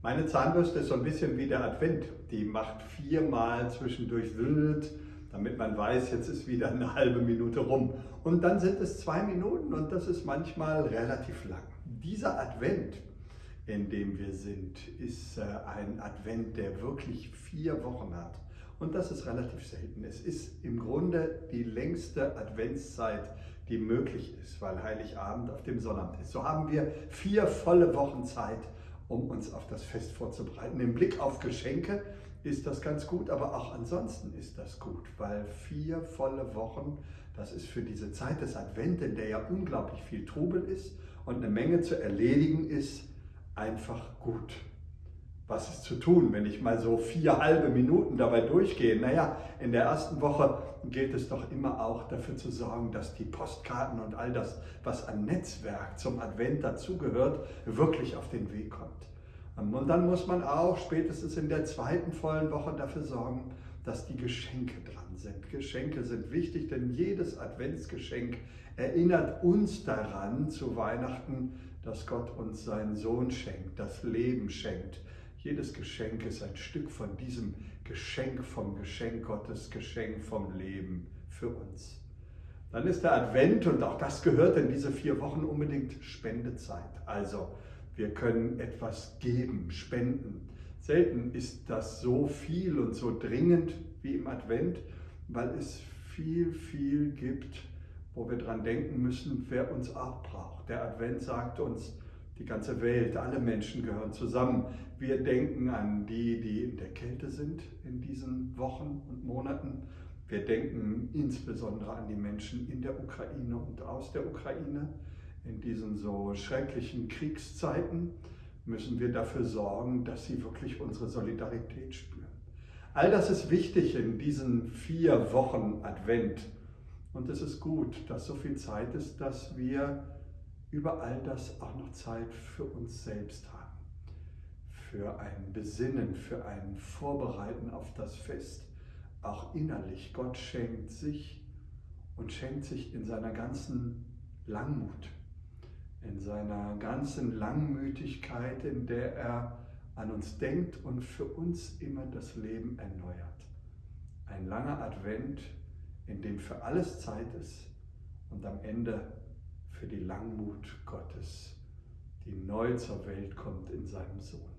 Meine Zahnbürste ist so ein bisschen wie der Advent. Die macht viermal zwischendurch wild, damit man weiß, jetzt ist wieder eine halbe Minute rum. Und dann sind es zwei Minuten und das ist manchmal relativ lang. Dieser Advent, in dem wir sind, ist äh, ein Advent, der wirklich vier Wochen hat. Und das ist relativ selten. Es ist im Grunde die längste Adventszeit, die möglich ist, weil Heiligabend auf dem Sonnabend ist. So haben wir vier volle Wochen Zeit, um uns auf das Fest vorzubereiten. Im Blick auf Geschenke ist das ganz gut, aber auch ansonsten ist das gut, weil vier volle Wochen, das ist für diese Zeit des Advent, in der ja unglaublich viel Trubel ist und eine Menge zu erledigen ist, einfach gut was ist zu tun, wenn ich mal so vier halbe Minuten dabei durchgehe? Naja, in der ersten Woche gilt es doch immer auch dafür zu sorgen, dass die Postkarten und all das, was an Netzwerk zum Advent dazugehört, wirklich auf den Weg kommt. Und dann muss man auch spätestens in der zweiten vollen Woche dafür sorgen, dass die Geschenke dran sind. Geschenke sind wichtig, denn jedes Adventsgeschenk erinnert uns daran zu Weihnachten, dass Gott uns seinen Sohn schenkt, das Leben schenkt, jedes Geschenk ist ein Stück von diesem Geschenk vom Geschenk Gottes, Geschenk vom Leben für uns. Dann ist der Advent und auch das gehört in diese vier Wochen unbedingt Spendezeit. Also wir können etwas geben, spenden. Selten ist das so viel und so dringend wie im Advent, weil es viel, viel gibt, wo wir dran denken müssen, wer uns auch braucht. Der Advent sagt uns, die ganze Welt, alle Menschen gehören zusammen. Wir denken an die, die in der Kälte sind in diesen Wochen und Monaten. Wir denken insbesondere an die Menschen in der Ukraine und aus der Ukraine. In diesen so schrecklichen Kriegszeiten müssen wir dafür sorgen, dass sie wirklich unsere Solidarität spüren. All das ist wichtig in diesen vier Wochen Advent. Und es ist gut, dass so viel Zeit ist, dass wir über all das auch noch Zeit für uns selbst haben. Für ein Besinnen, für ein Vorbereiten auf das Fest, auch innerlich. Gott schenkt sich und schenkt sich in seiner ganzen Langmut, in seiner ganzen Langmütigkeit, in der er an uns denkt und für uns immer das Leben erneuert. Ein langer Advent, in dem für alles Zeit ist und am Ende für die Langmut Gottes, die neu zur Welt kommt in seinem Sohn.